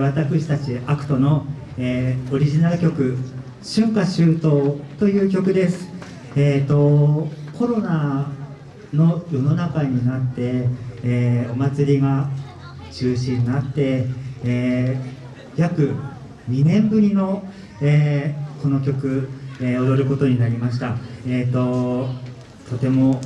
私たちアクトの、えー、オリジナル曲「春夏秋冬」という曲です、えーと、コロナの世の中になって、えー、お祭りが中止になって、えー、約2年ぶりの、え、この曲、え踊ることになりました、えーと、とても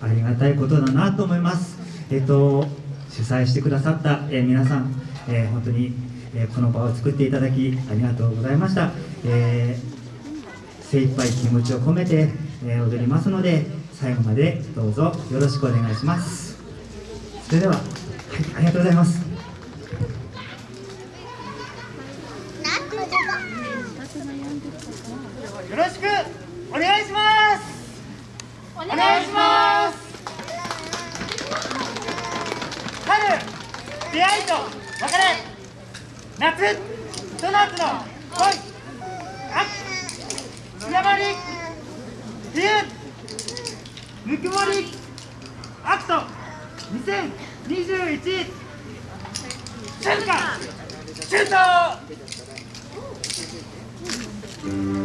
ありがたいことだなと思います、えーと主催してくださった、え皆さんえー、本当に、えー、この場を作っていただきありがとうございました、えー、精一杯気持ちを込めて、えー、踊りますので最後までどうぞよろしくお願いします。それでは、はい、ありがとうございます。よろしくお願いします。お願いします。春出会いと別れ夏ひと夏の恋。秋日山り冬ぬくもりアクト2021春夏春冬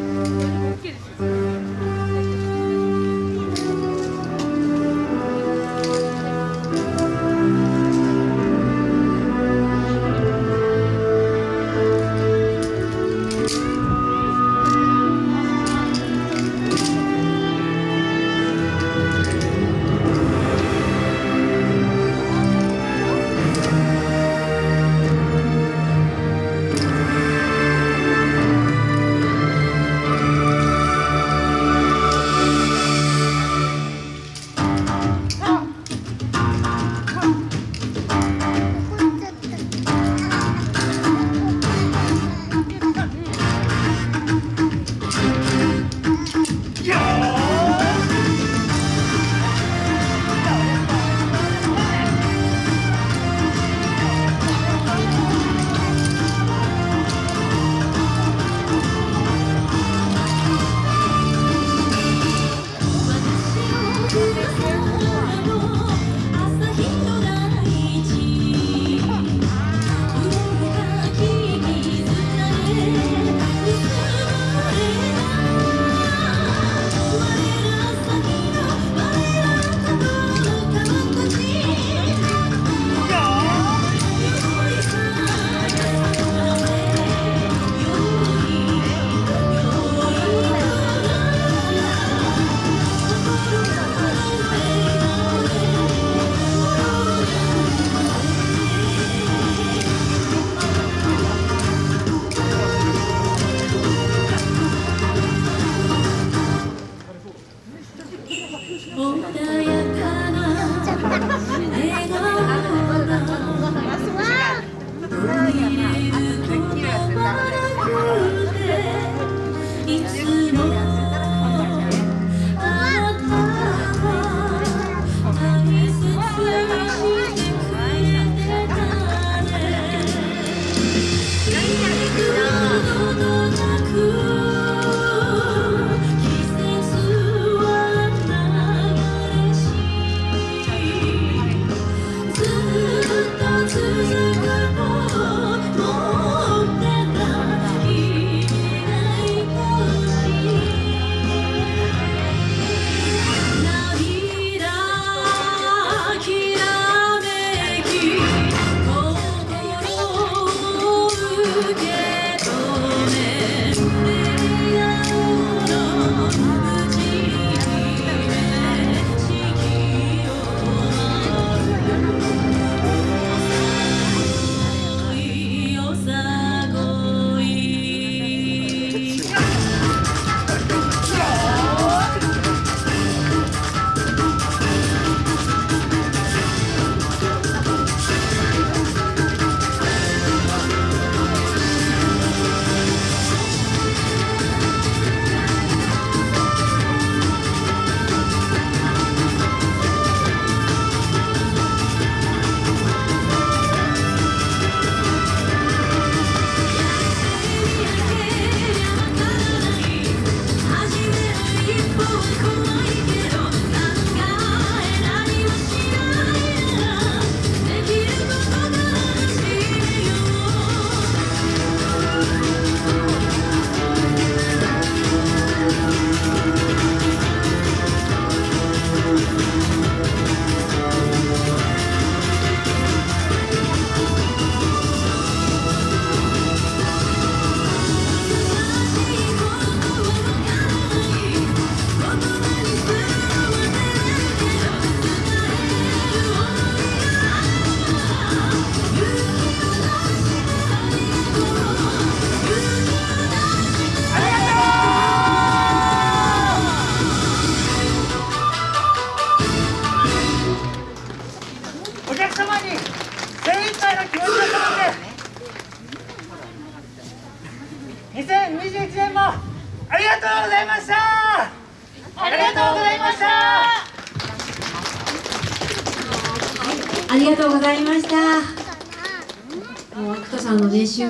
りがとうございましたありがとうございましたありがとうございました。もう、アクトさんのね、瞬